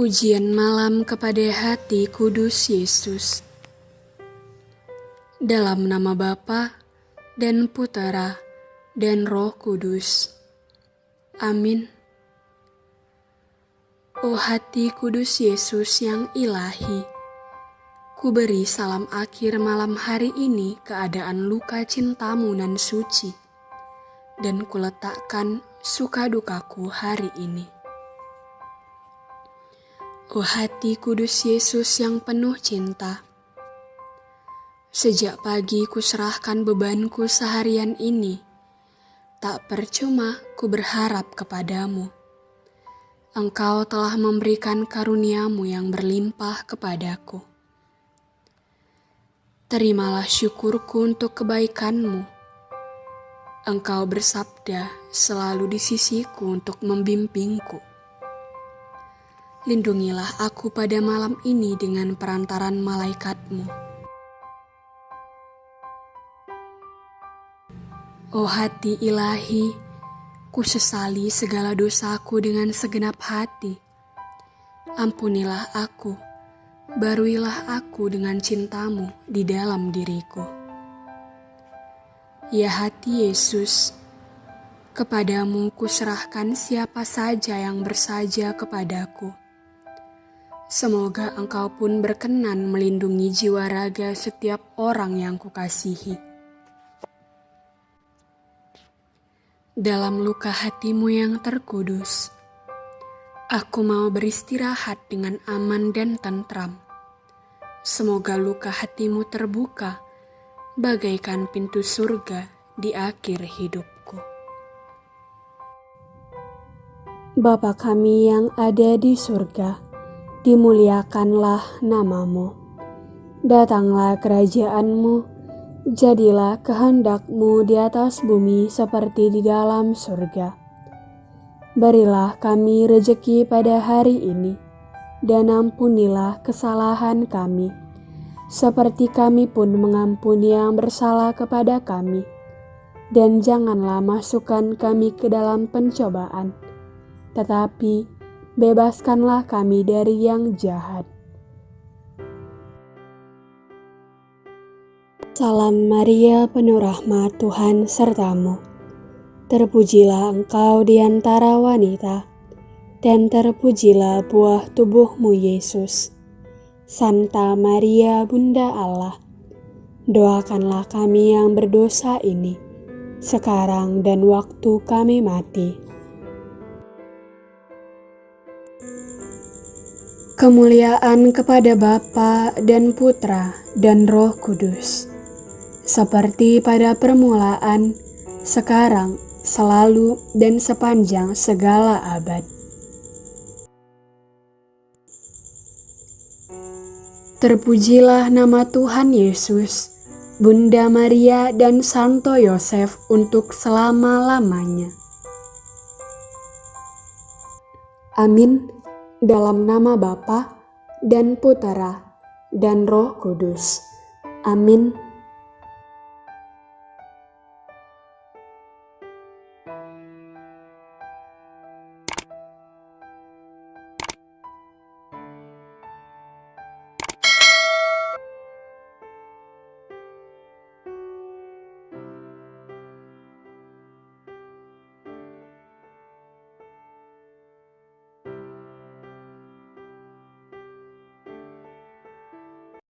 Pujian malam kepada hati kudus Yesus. Dalam nama Bapa dan Putera dan Roh Kudus. Amin. Oh hati kudus Yesus yang ilahi, ku beri salam akhir malam hari ini keadaan luka cintamu nan suci, dan kuletakkan suka dukaku hari ini. Oh hati kudus Yesus yang penuh cinta. Sejak pagi ku serahkan bebanku seharian ini. Tak percuma ku berharap kepadamu. Engkau telah memberikan karuniamu yang berlimpah kepadaku. Terimalah syukurku untuk kebaikanmu. Engkau bersabda selalu di sisiku untuk membimbingku. Lindungilah aku pada malam ini dengan perantaran malaikatmu. Oh hati ilahi, ku sesali segala dosaku dengan segenap hati. Ampunilah aku, baruilah aku dengan cintamu di dalam diriku. Ya hati Yesus, kepadamu kuserahkan siapa saja yang bersaja kepadaku Semoga engkau pun berkenan melindungi jiwa raga setiap orang yang kukasihi. Dalam luka hatimu yang terkudus, aku mau beristirahat dengan aman dan tentram. Semoga luka hatimu terbuka bagaikan pintu surga di akhir hidupku. Bapa kami yang ada di surga, dimuliakanlah namamu. Datanglah kerajaanmu, jadilah kehendakmu di atas bumi seperti di dalam surga. Berilah kami rejeki pada hari ini, dan ampunilah kesalahan kami, seperti kami pun mengampuni yang bersalah kepada kami. Dan janganlah masukkan kami ke dalam pencobaan, tetapi bebaskanlah kami dari yang jahat. Salam Maria, penuh rahmat Tuhan sertamu. Terpujilah engkau di antara wanita, dan terpujilah buah tubuhmu Yesus. Santa Maria, Bunda Allah, doakanlah kami yang berdosa ini, sekarang dan waktu kami mati. Kemuliaan kepada Bapa dan Putra dan Roh Kudus, seperti pada permulaan, sekarang, selalu, dan sepanjang segala abad. Terpujilah nama Tuhan Yesus, Bunda Maria dan Santo Yosef untuk selama-lamanya. Amin dalam nama Bapa dan Putera dan Roh Kudus. Amin.